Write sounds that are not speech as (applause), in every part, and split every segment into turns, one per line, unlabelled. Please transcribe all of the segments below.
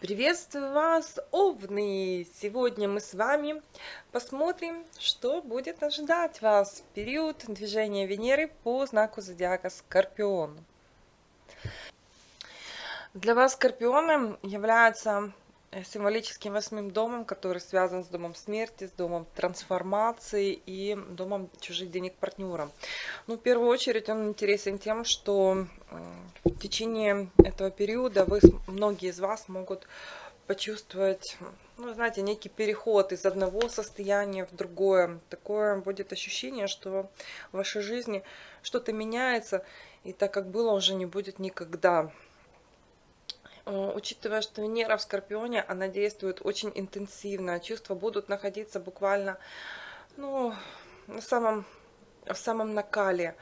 Приветствую вас, Овны! Сегодня мы с вами посмотрим, что будет ожидать вас в период движения Венеры по знаку зодиака Скорпион. Для вас Скорпионы являются символическим восьмым домом, который связан с домом смерти, с домом трансформации и домом чужих денег партнера. Ну, в первую очередь он интересен тем, что в течение этого периода вы, многие из вас могут почувствовать, ну, знаете, некий переход из одного состояния в другое. Такое будет ощущение, что в вашей жизни что-то меняется, и так как было, уже не будет никогда. Э, учитывая, что Венера в Скорпионе, она действует очень интенсивно, чувства будут находиться буквально ну, на самом, в самом накале,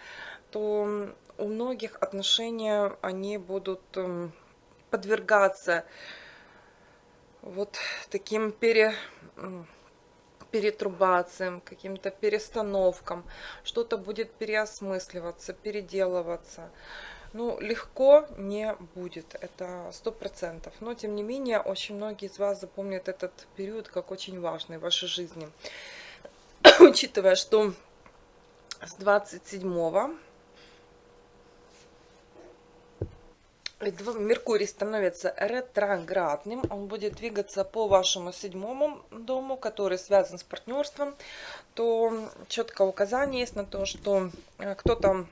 то у многих отношения они будут эм, подвергаться вот таким пере, перетрубациям, каким-то перестановкам, что-то будет переосмысливаться, переделываться ну, легко не будет, это сто процентов. Но, тем не менее, очень многие из вас запомнят этот период как очень важный в вашей жизни. (coughs) Учитывая, что с 27 Меркурий становится ретроградным, он будет двигаться по вашему седьмому дому, который связан с партнерством, то четкое указание есть на то, что э, кто-то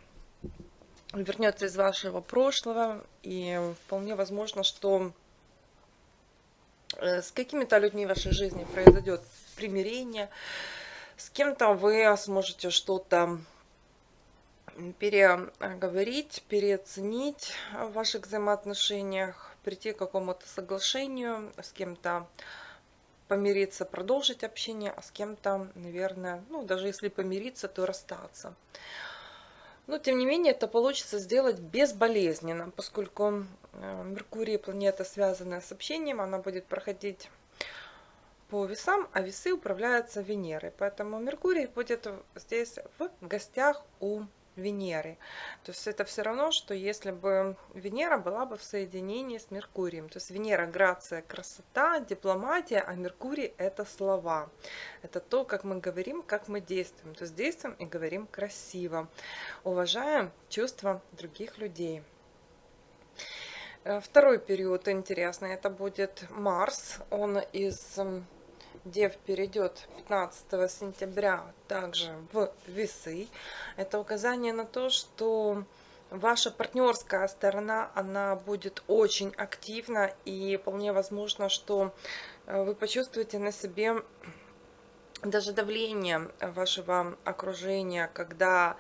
вернется из вашего прошлого, и вполне возможно, что э, с какими-то людьми в вашей жизни произойдет примирение, с кем-то вы сможете что-то переговорить, переоценить в ваших взаимоотношениях, прийти к какому-то соглашению, с кем-то помириться, продолжить общение, а с кем-то, наверное, ну, даже если помириться, то расстаться. Но, тем не менее, это получится сделать безболезненно, поскольку э, Меркурий – планета, связанная с общением, она будет проходить по весам, а весы управляются Венерой. Поэтому Меркурий будет здесь в гостях у Венеры. То есть это все равно, что если бы Венера была бы в соединении с Меркурием. То есть Венера – грация, красота, дипломатия, а Меркурий – это слова. Это то, как мы говорим, как мы действуем. То есть действуем и говорим красиво. Уважаем чувства других людей. Э, второй период интересный, это будет Марс. Он из Дев перейдет 15 сентября также в весы. Это указание на то, что ваша партнерская сторона, она будет очень активна и вполне возможно, что э, вы почувствуете на себе даже давление вашего окружения, когда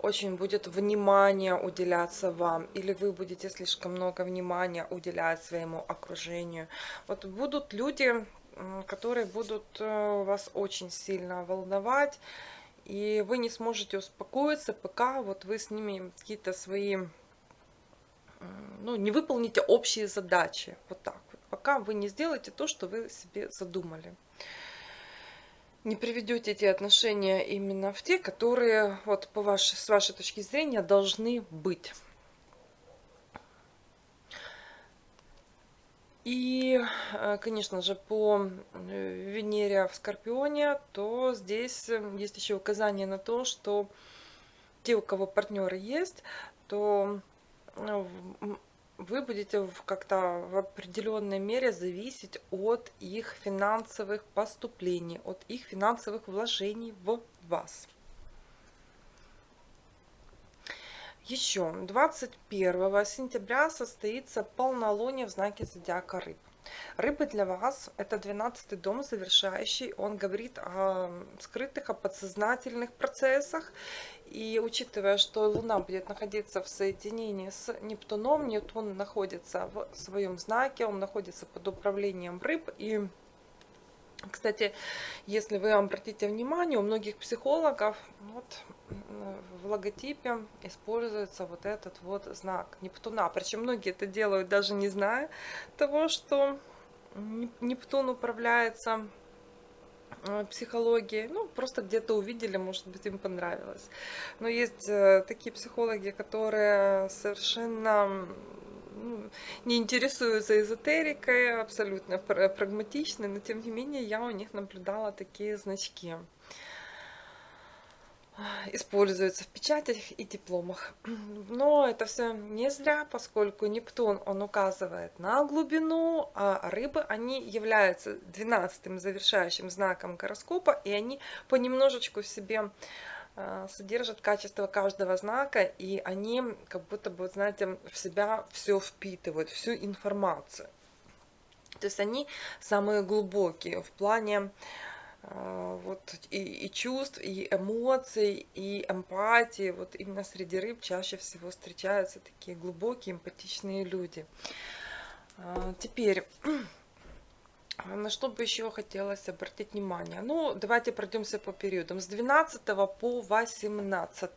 очень будет внимание уделяться вам, или вы будете слишком много внимания уделять своему окружению. Вот будут люди, которые будут э, вас очень сильно волновать, и вы не сможете успокоиться, пока вот вы с ними какие-то свои, ну, не выполните общие задачи, вот так вот, пока вы не сделаете то, что вы себе задумали. Не приведете эти отношения именно в те, которые, вот по вашей, с вашей точки зрения, должны быть. И, э, конечно же, по э, Венере в Скорпионе, то здесь э, есть еще указание на то, что те, у кого партнеры есть, то вы будете как-то в определенной мере зависеть от их финансовых поступлений, от их финансовых вложений в вас. Еще 21 сентября состоится полнолуние в знаке зодиака рыб. Рыбы для вас это 12 дом завершающий. Он говорит о скрытых, о подсознательных процессах. И учитывая, что Луна будет находиться в соединении с Нептуном, Нептун находится в своем знаке, он находится под управлением рыб. И кстати, если вы обратите внимание, у многих психологов вот, в логотипе используется вот этот вот знак Нептуна. Причем многие это делают даже не зная того, что Нептун управляется э, психологии, ну, просто где-то увидели, может быть, им понравилось. Но есть э, такие психологи, которые совершенно ну, не интересуются эзотерикой, абсолютно прагматичны, но тем не менее я у них наблюдала такие значки используются в печатях и дипломах. Но это все не зря, поскольку Нептун, он указывает на глубину, а рыбы, они являются 12 завершающим знаком гороскопа, и они понемножечку в себе содержат качество каждого знака, и они как будто бы, знаете, в себя все впитывают, всю информацию. То есть они самые глубокие в плане а, вот и, и чувств, и эмоций, и эмпатии. Вот именно среди рыб чаще всего встречаются такие глубокие, эмпатичные люди. А, теперь, на что бы еще хотелось обратить внимание? Ну, давайте пройдемся по периодам. С 12 по 18.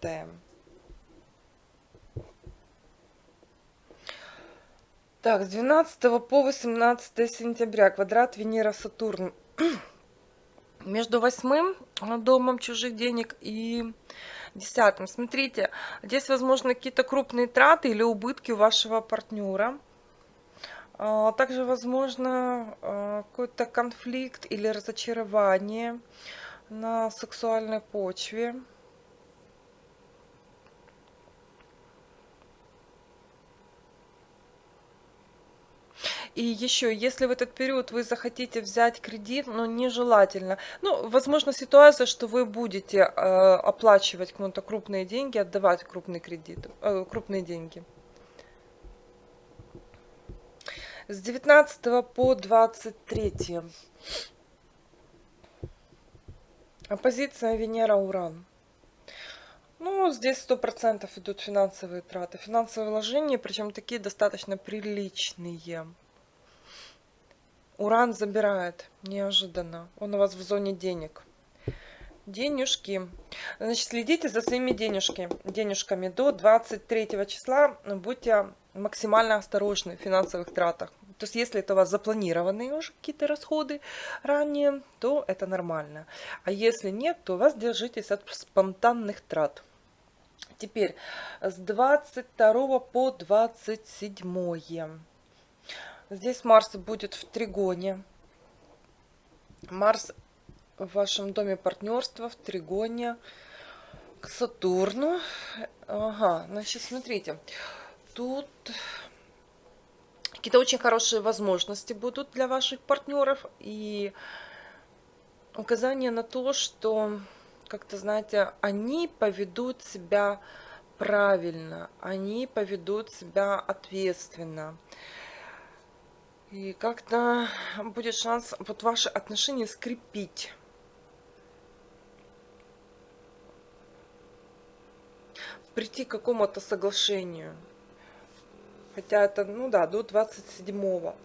Так, с 12 по 18 сентября квадрат Венера-Сатурн (clears throat) между восьмым домом чужих денег и десятым. Смотрите, здесь возможно какие-то крупные траты или убытки у вашего партнера. А, также возможно а, какой-то конфликт или разочарование на сексуальной почве. И еще, если в этот период вы захотите взять кредит, но нежелательно. Ну, возможно, ситуация, что вы будете э, оплачивать кому-то крупные деньги, отдавать крупный кредит, э, крупные деньги. С 19 по 23. Оппозиция Венера-Уран. Ну, здесь сто процентов идут финансовые траты, финансовые вложения, причем такие достаточно приличные. Уран забирает неожиданно. Он у вас в зоне денег. Денежки. Значит, следите за своими денежки, денежками. До 23 числа будьте максимально осторожны в финансовых тратах. То есть, если это у вас запланированные уже какие-то расходы ранее, то это нормально. А если нет, то вас держитесь от спонтанных трат. Теперь с 22 по 27. Здесь Марс будет в тригоне. Марс в вашем доме партнерства в тригоне к Сатурну. Ага, значит, смотрите. Тут какие-то очень хорошие возможности будут для ваших партнеров. И указание на то, что, как-то, знаете, они поведут себя правильно, они поведут себя ответственно. И как-то будет шанс вот ваши отношения скрепить. Прийти к какому-то соглашению. Хотя это, ну да, до 27-го.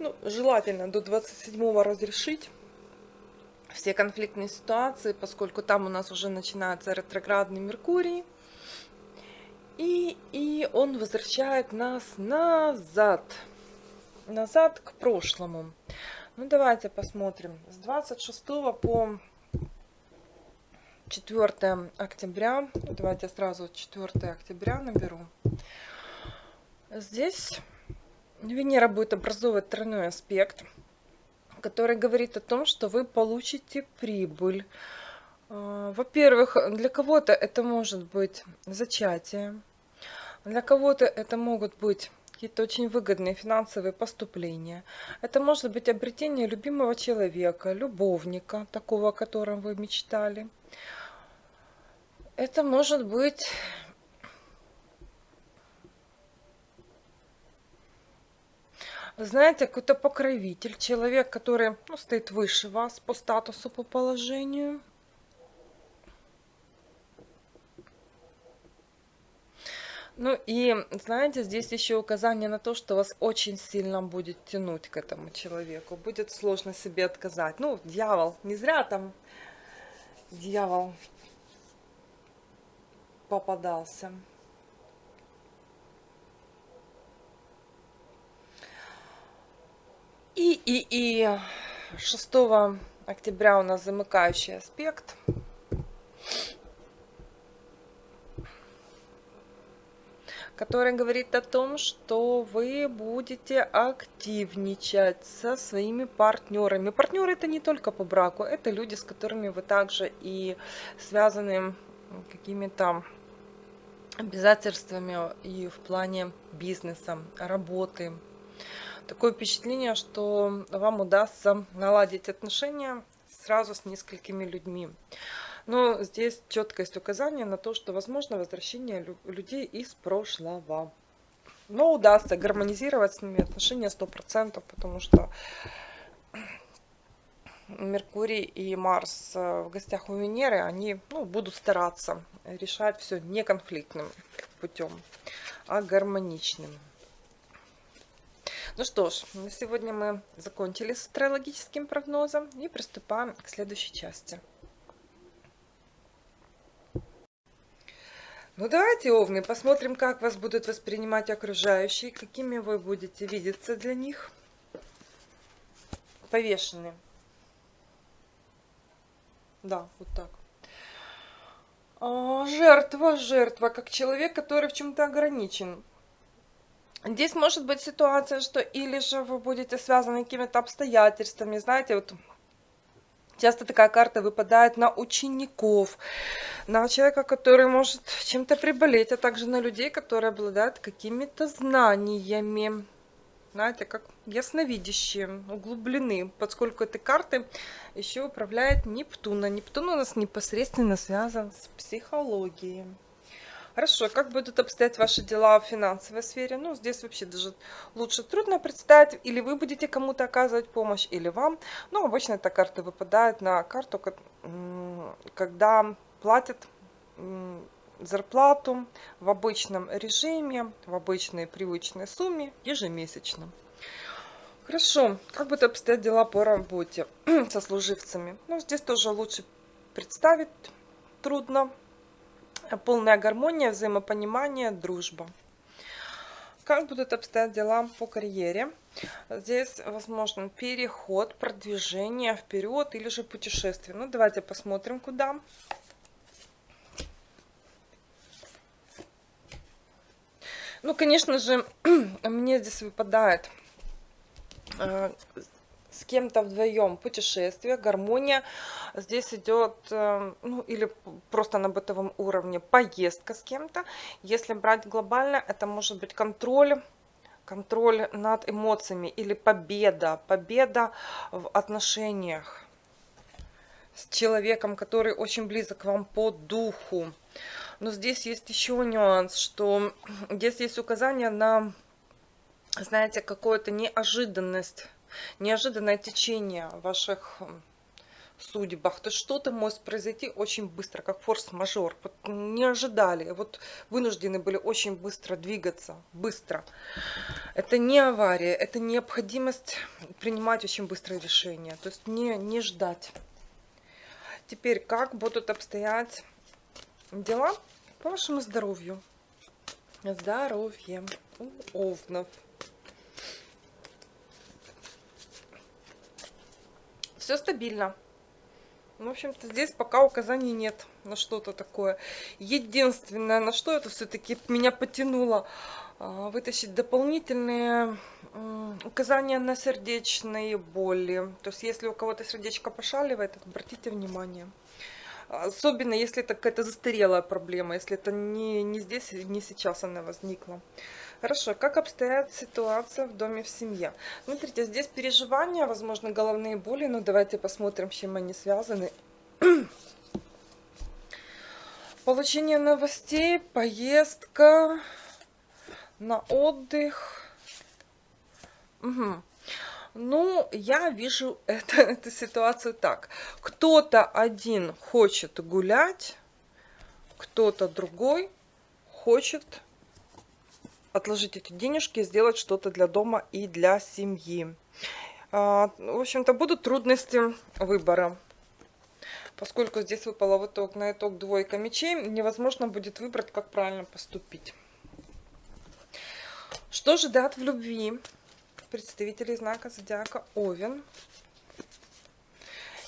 Ну, желательно до 27-го разрешить все конфликтные ситуации, поскольку там у нас уже начинается ретроградный Меркурий. И, и он возвращает нас назад назад к прошлому. Ну, давайте посмотрим. С 26 по 4 октября, давайте сразу 4 октября наберу. Здесь Венера будет образовывать тройной аспект, который говорит о том, что вы получите прибыль. А, во-первых, для кого-то это может быть зачатие, для кого-то это могут быть какие-то очень выгодные финансовые поступления. Это может быть обретение любимого человека, любовника, такого, о котором вы мечтали. Это может быть знаете, какой-то покровитель, человек, который ну, стоит выше вас по статусу, по положению. Ну и, знаете, здесь еще указание на то, что вас очень сильно будет тянуть к этому человеку. Будет сложно себе отказать. Ну, дьявол, не зря там дьявол попадался. И, и, и 6 октября у нас замыкающий аспект. который говорит о том, что вы будете активничать со своими партнерами. Партнеры это не только по браку, это люди, с которыми вы также и связаны какими-то обязательствами и в плане бизнеса, работы. Такое впечатление, что вам удастся наладить отношения сразу с несколькими людьми. Но здесь четко есть на то, что возможно возвращение людей из прошлого. Но удастся гармонизировать с ними отношения 100%, потому что Меркурий и Марс э, в гостях у Венеры, они ну, будут стараться решать все не конфликтным путем, а гармоничным. Ну что ж, на сегодня мы закончили с астрологическим прогнозом и приступаем к следующей части. Ну давайте, Овны, посмотрим, как вас будут воспринимать окружающие, какими вы будете видеться для них. Повешенные. Да, вот так. А, жертва, жертва, как человек, который в чем-то ограничен. Здесь может быть ситуация, что или же вы будете связаны какими-то обстоятельствами, знаете, вот Часто такая карта выпадает на учеников, на человека, который может чем-то приболеть, а также на людей, которые обладают какими-то знаниями. Знаете, как ясновидящие, углублены, поскольку этой карты еще управляет Нептун. А Нептун у нас непосредственно связан с психологией. Хорошо, как будут обстоять ваши дела в финансовой сфере? Ну, здесь вообще даже лучше трудно представить. Или вы будете кому-то оказывать помощь, или вам. Ну, обычно эта карта выпадает на карту, когда платят зарплату в обычном режиме, в обычной привычной сумме ежемесячно. Хорошо, как будут обстоять дела по работе (clears throat) со служивцами? Ну, здесь тоже лучше представить трудно, полная гармония, взаимопонимание, дружба. Как будут обстоять дела по карьере? Здесь возможен переход, продвижение вперед или же путешествие. Ну, давайте посмотрим, куда. Ну, конечно же, (clears throat) мне здесь выпадает э, с кем-то вдвоем путешествие, гармония. Здесь идет, э, ну или просто на бытовом уровне поездка с кем-то. Если брать глобально, это может быть контроль, контроль над эмоциями или победа, победа в отношениях с человеком, который очень близок к вам по духу. Но здесь есть еще нюанс, что здесь есть указание на, знаете, какую-то неожиданность неожиданное течение ваших судьбах, то что-то может произойти очень быстро, как форс-мажор. Вот не ожидали, вот вынуждены были очень быстро двигаться, быстро. Это не авария, это необходимость принимать очень быстрые решения, то есть не, не ждать. Теперь, как будут обстоять дела по вашему здоровью? Здоровье у овнов. Все стабильно. В общем-то, здесь пока указаний нет на что-то такое. Единственное, на что это все-таки меня потянуло, а, вытащить дополнительные указания на сердечные боли. То есть, если у кого-то сердечко пошаливает, обратите внимание. Особенно, если это какая-то застарелая проблема, если это не, не здесь, не сейчас она возникла. Хорошо, как обстоят ситуация в доме в семье? Смотрите, здесь переживания, возможно, головные боли, но давайте посмотрим, с чем они связаны. (clears throat) Получение новостей, поездка на отдых. Угу. Ну, я вижу (laughs) это, эту ситуацию так. Кто-то один хочет гулять, кто-то другой хочет отложить эти денежки, сделать что-то для дома и для семьи. А, в общем-то, будут трудности выбора. Поскольку здесь выпала в итог, на итог двойка мечей, невозможно будет выбрать, как правильно поступить. Что же дат в любви представителей знака зодиака Овен?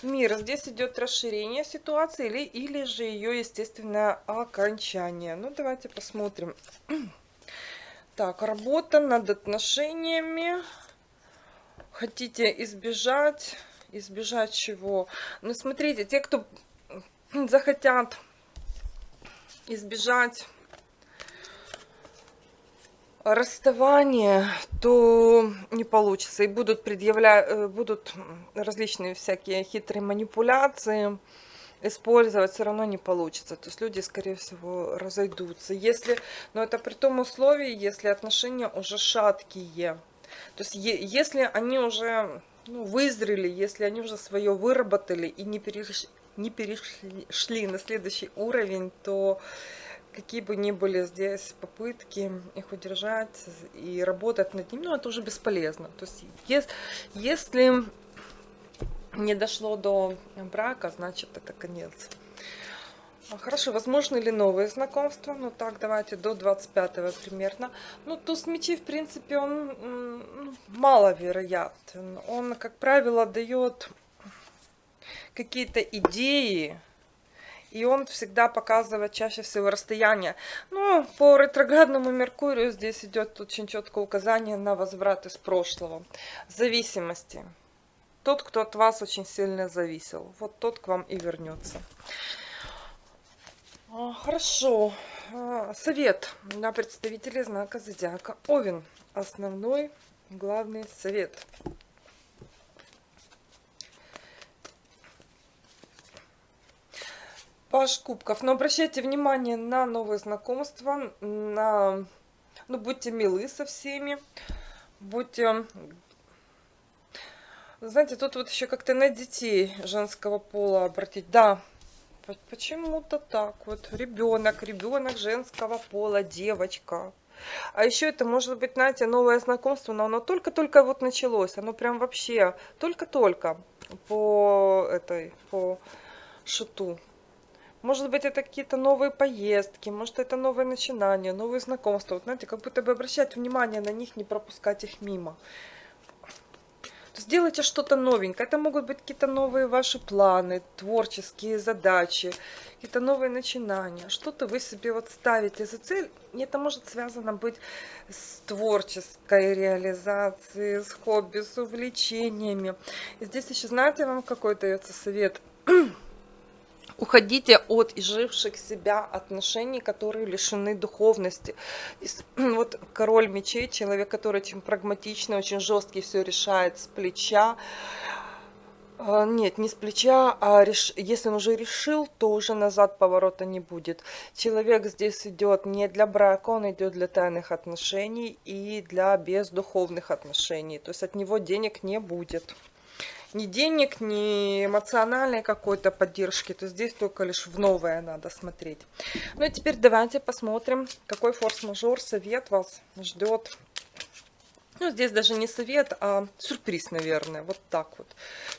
Мир. Здесь идет расширение ситуации или, или же ее естественное окончание. Ну, давайте посмотрим. Так, работа над отношениями. Хотите избежать. Избежать чего? Ну, смотрите, те, кто (clears throat) захотят избежать расставания, то не получится. И будут предъявлять, э, будут различные всякие хитрые манипуляции использовать, все равно не получится. То есть люди, скорее всего, разойдутся. Если, но это при том условии, если отношения уже шаткие. То есть если они уже ну, вызрели, если они уже свое выработали и не перешли, не перешли на следующий уровень, то какие бы ни были здесь попытки их удержать и работать над ним, ну, это уже бесполезно. То есть, если, не дошло до брака, значит, это конец. А, хорошо, возможно ли новые знакомства? Ну так, давайте до 25 примерно. Ну, туз мечей, в принципе, он ну, маловероятен. Он, как правило, дает какие-то идеи, и он всегда показывает чаще всего расстояние. Но по ретроградному Меркурию здесь идет очень четкое указание на возврат из прошлого. Зависимости. Тот, кто от вас очень сильно зависел, вот тот к вам и вернется. А, хорошо. А, совет для представителей знака Зодиака Овен. Основной, главный совет. Паш кубков. Но обращайте внимание на новые знакомства, на... Ну, будьте милы со всеми, будьте... Знаете, тут вот еще как-то на детей женского пола обратить. Да, почему-то так вот. Ребенок, ребенок женского пола, девочка. А еще это может быть, знаете, новое знакомство, но оно только-только вот началось. Оно прям вообще только-только по этой, по шуту. Может быть, это какие-то новые поездки, может, это новые начинания, новые знакомства. Вот, знаете, как будто бы обращать внимание на них, не пропускать их мимо. Сделайте что-то новенькое. Это могут быть какие-то новые ваши планы, творческие задачи, какие-то новые начинания. Что-то вы себе вот ставите за цель. И это может связано быть с творческой реализацией, с хобби, с увлечениями. И здесь еще, знаете, вам какой дается совет (clears throat) – Уходите от изживших себя отношений, которые лишены духовности. (clears throat) Вот король мечей, человек, который очень прагматичный, очень жесткий, все решает с плеча. А, нет, не с плеча, а реш... если он уже решил, то уже назад поворота не будет. Человек здесь идет не для брака, он идет для тайных отношений и для бездуховных отношений. То есть от него денег не будет ни денег, ни эмоциональной какой-то поддержки, то здесь только лишь в новое надо смотреть. Ну и теперь давайте посмотрим, какой форс-мажор совет вас ждет. Ну, здесь даже не совет, а сюрприз, наверное, вот так вот.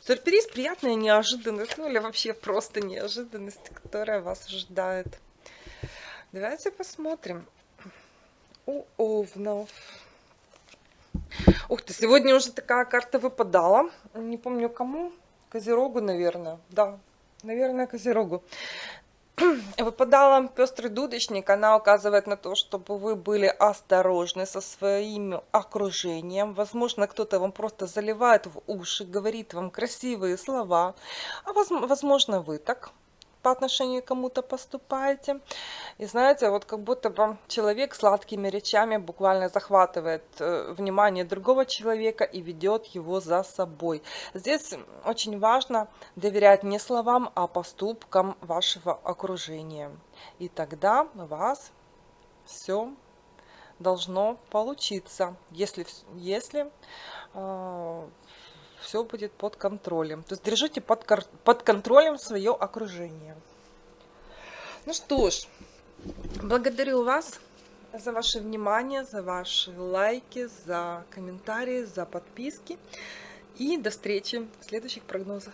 Сюрприз, приятная неожиданность, ну или вообще просто неожиданность, которая вас ожидает. Давайте посмотрим. У овнов. Ух ты, сегодня уже такая карта выпадала. Не помню кому. Козерогу, наверное. Да, наверное, Козерогу. (clears throat) Выпадала пестрый дудочник. Она указывает на то, чтобы вы были осторожны со своим окружением. Возможно, кто-то вам просто заливает в уши, говорит вам красивые слова. А возможно, вы так по отношению к кому-то поступаете. И знаете, вот как будто бы человек сладкими речами буквально захватывает э, внимание другого человека и ведет его за собой. Здесь очень важно доверять не словам, а поступкам вашего окружения. И тогда у вас все должно получиться, если, если э, все будет под контролем. То есть держите под, под контролем свое окружение. Ну что ж, благодарю вас за ваше внимание, за ваши лайки, за комментарии, за подписки. И до встречи в следующих прогнозах.